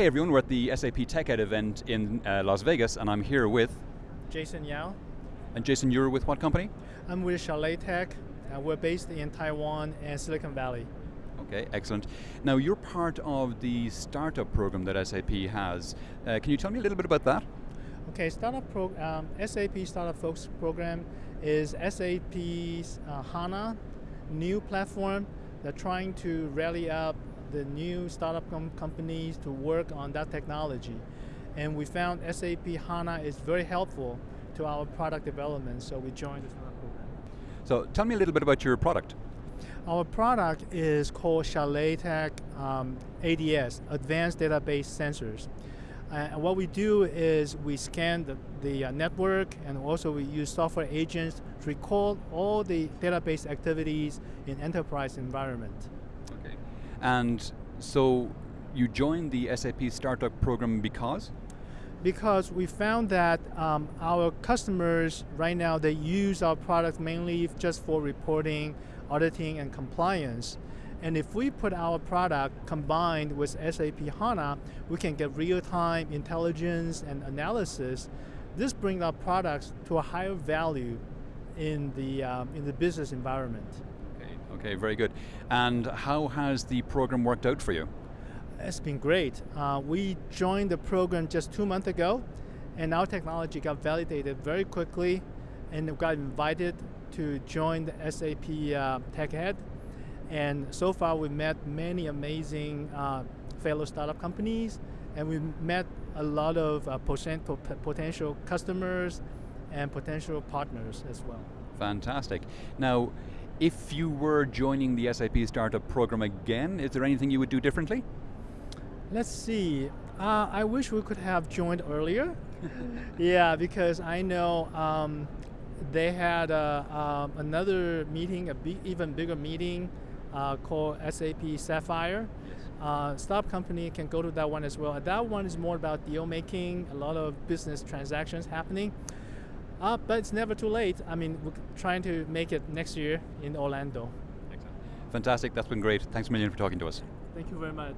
Hey everyone, we're at the SAP TechEd event in uh, Las Vegas and I'm here with... Jason Yao. And Jason, you're with what company? I'm with Chalet Tech. Uh, we're based in Taiwan and Silicon Valley. Okay, excellent. Now you're part of the startup program that SAP has. Uh, can you tell me a little bit about that? Okay, startup pro um, SAP Startup Focus program is SAP's uh, HANA new platform. They're trying to rally up the new startup com companies to work on that technology. And we found SAP HANA is very helpful to our product development, so we joined the startup program. So tell me a little bit about your product. Our product is called Chalet Tech um, ADS, Advanced Database Sensors. Uh, what we do is we scan the, the uh, network and also we use software agents to record all the database activities in enterprise environment. And so you joined the SAP Startup Program because? Because we found that um, our customers right now, they use our product mainly just for reporting, auditing, and compliance. And if we put our product combined with SAP HANA, we can get real-time intelligence and analysis. This brings our products to a higher value in the, um, in the business environment. Okay, very good. And how has the program worked out for you? It's been great. Uh, we joined the program just two months ago, and our technology got validated very quickly, and got invited to join the SAP uh, TechEd. And so far, we've met many amazing uh, fellow startup companies, and we've met a lot of uh, potential customers and potential partners as well. Fantastic. Now, if you were joining the SAP Startup Program again, is there anything you would do differently? Let's see. Uh, I wish we could have joined earlier. yeah, because I know um, they had uh, um, another meeting, a big, even bigger meeting uh, called SAP Sapphire. Yes. Uh, startup company can go to that one as well. that one is more about deal making, a lot of business transactions happening. Uh, but it's never too late. I mean, we're trying to make it next year in Orlando. Excellent. Fantastic, that's been great. Thanks a million for talking to us. Thank you very much.